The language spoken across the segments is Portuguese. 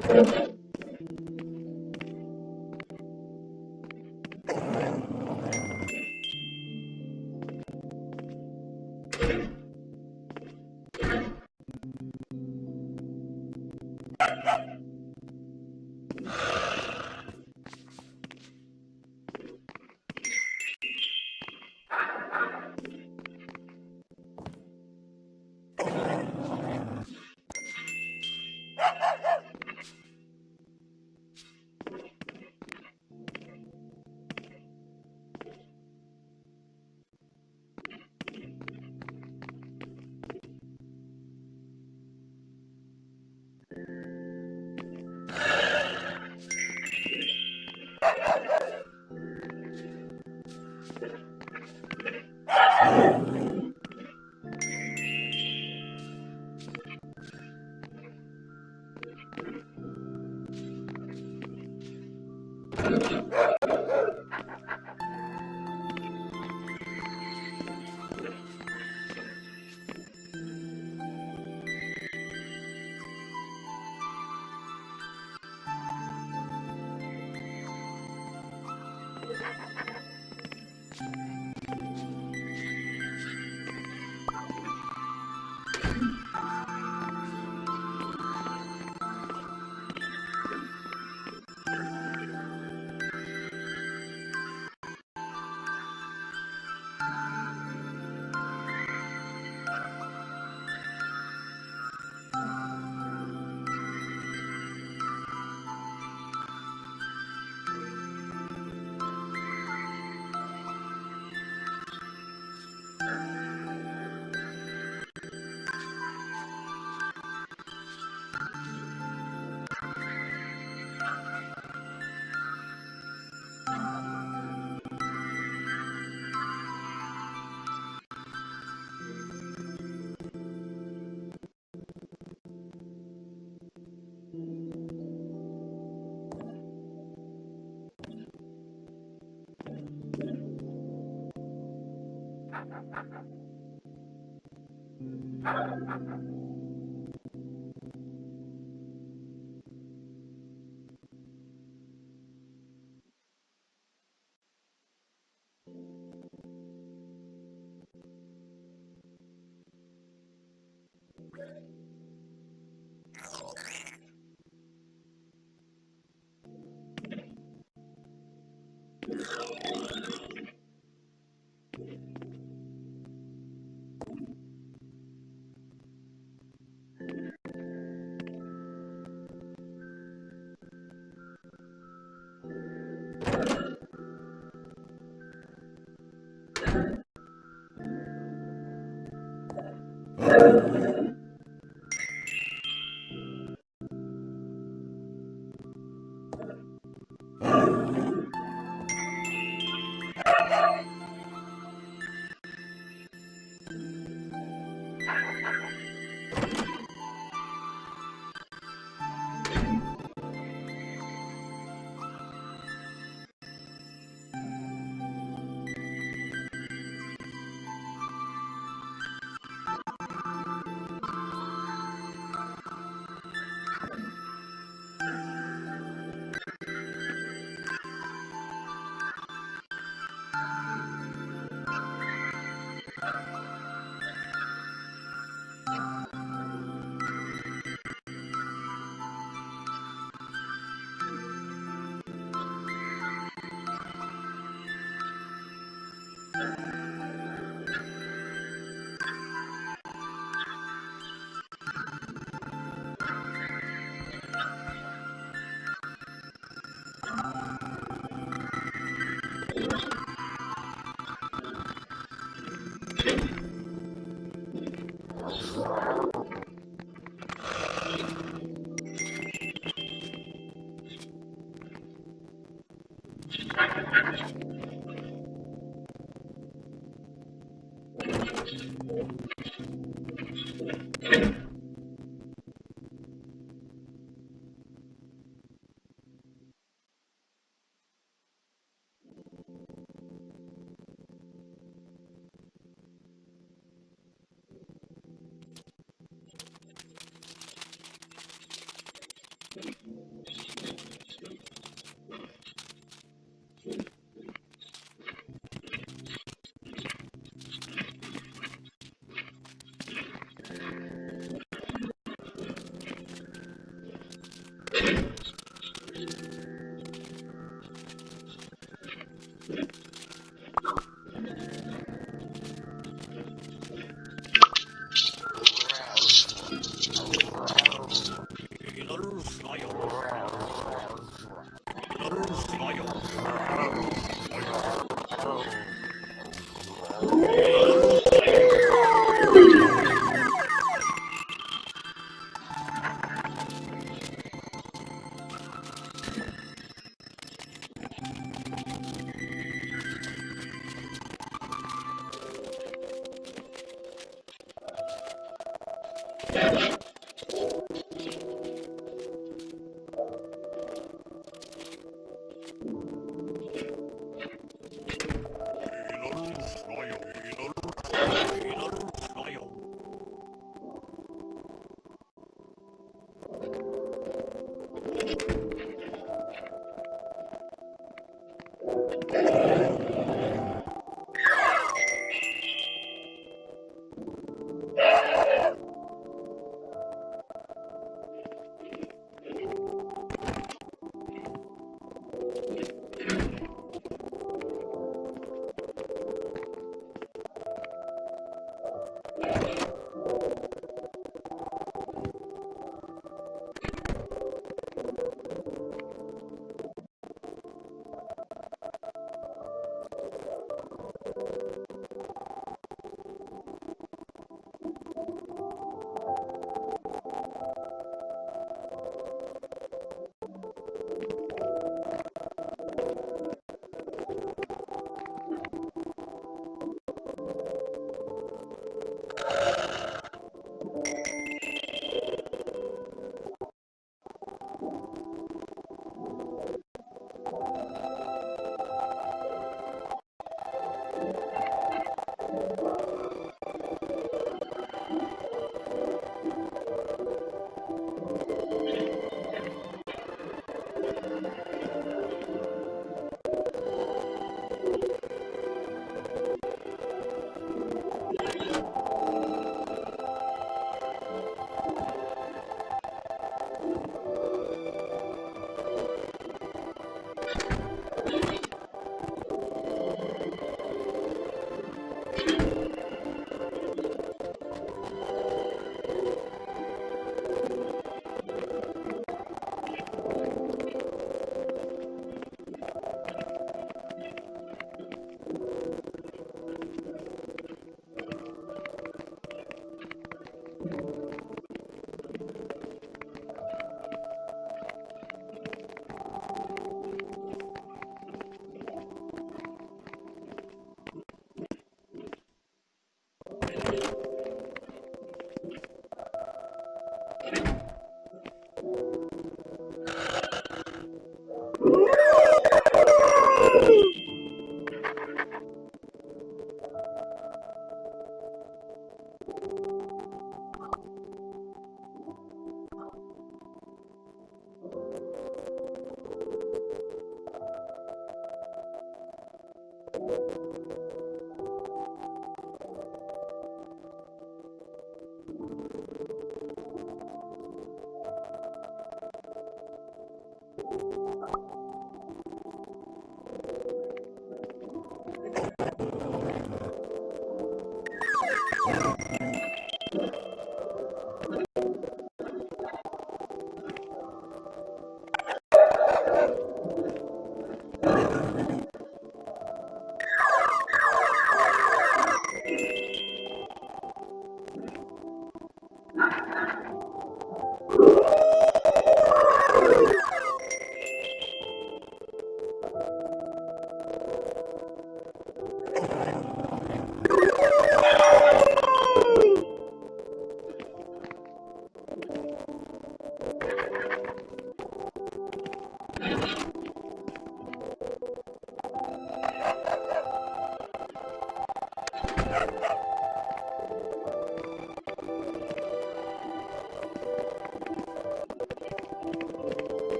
Thank you. ¡Gracias por Thank you.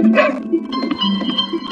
Thank you.